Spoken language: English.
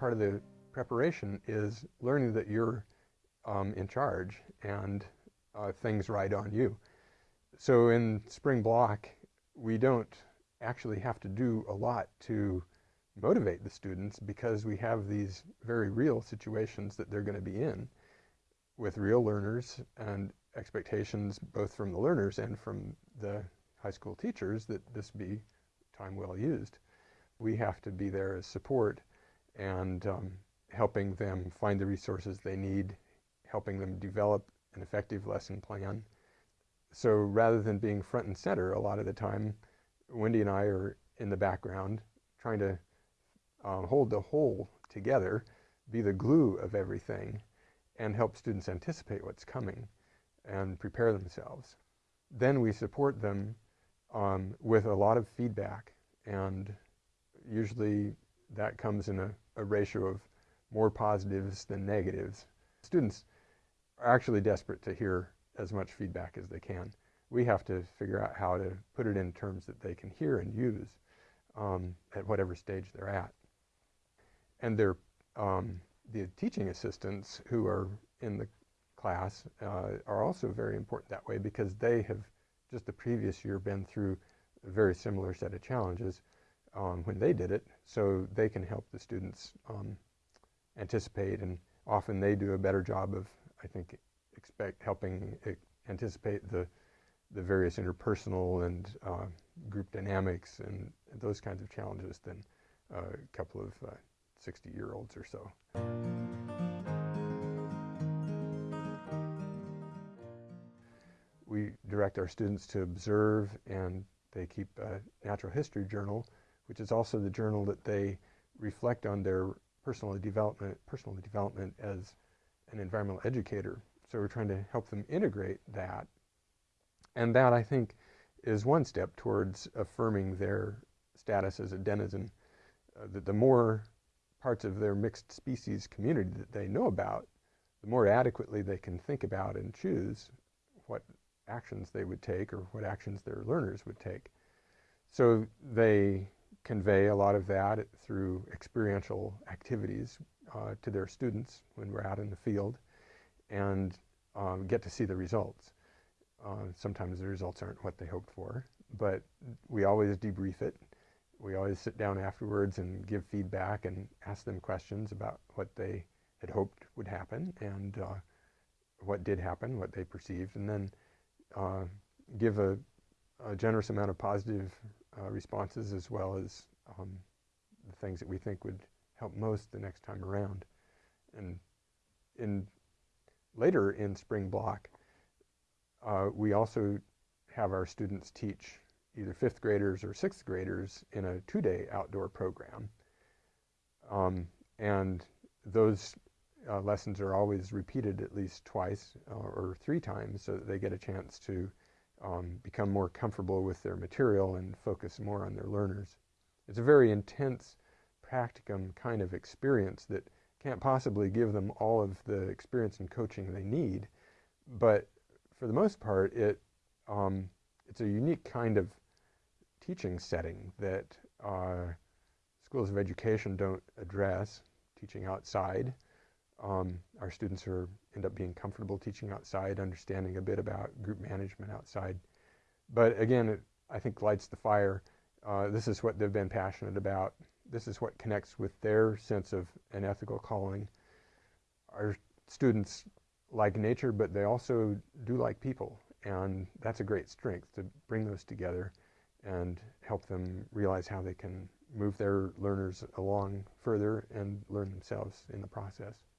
part of the preparation is learning that you're um, in charge and uh, things ride on you. So in spring block, we don't actually have to do a lot to motivate the students because we have these very real situations that they're going to be in with real learners and expectations both from the learners and from the high school teachers that this be time well used. We have to be there as support and um, helping them find the resources they need, helping them develop an effective lesson plan. So rather than being front and center a lot of the time, Wendy and I are in the background trying to um, hold the whole together, be the glue of everything, and help students anticipate what's coming and prepare themselves. Then we support them um, with a lot of feedback, and usually that comes in a, a ratio of more positives than negatives. Students are actually desperate to hear as much feedback as they can. We have to figure out how to put it in terms that they can hear and use um, at whatever stage they're at. And um, the teaching assistants who are in the class uh, are also very important that way because they have just the previous year been through a very similar set of challenges um, when they did it, so they can help the students um, anticipate, and often they do a better job of, I think, expect helping anticipate the the various interpersonal and uh, group dynamics and those kinds of challenges than a couple of 60-year-olds uh, or so. We direct our students to observe and they keep a natural history journal, which is also the journal that they reflect on their personal development, personal development as an environmental educator. So we're trying to help them integrate that. And that, I think, is one step towards affirming their status as a denizen. Uh, that the more parts of their mixed species community that they know about, the more adequately they can think about and choose what actions they would take or what actions their learners would take. So they convey a lot of that through experiential activities uh, to their students when we're out in the field and um, get to see the results. Uh, sometimes the results aren't what they hoped for, but we always debrief it. We always sit down afterwards and give feedback and ask them questions about what they had hoped would happen and uh, what did happen, what they perceived, and then uh, give a, a, generous amount of positive responses as well as um, the things that we think would help most the next time around. And in later in spring block, uh, we also have our students teach either fifth graders or sixth graders in a two-day outdoor program. Um, and those uh, lessons are always repeated at least twice uh, or three times so that they get a chance to um, become more comfortable with their material and focus more on their learners. It's a very intense practicum kind of experience that can't possibly give them all of the experience and coaching they need, but for the most part, it um, it's a unique kind of teaching setting that uh, schools of education don't address, teaching outside. Um, our students are end up being comfortable teaching outside, understanding a bit about group management outside. But again, it, I think lights the fire. Uh, this is what they've been passionate about. This is what connects with their sense of an ethical calling. Our students like nature, but they also do like people. And that's a great strength to bring those together and help them realize how they can move their learners along further and learn themselves in the process.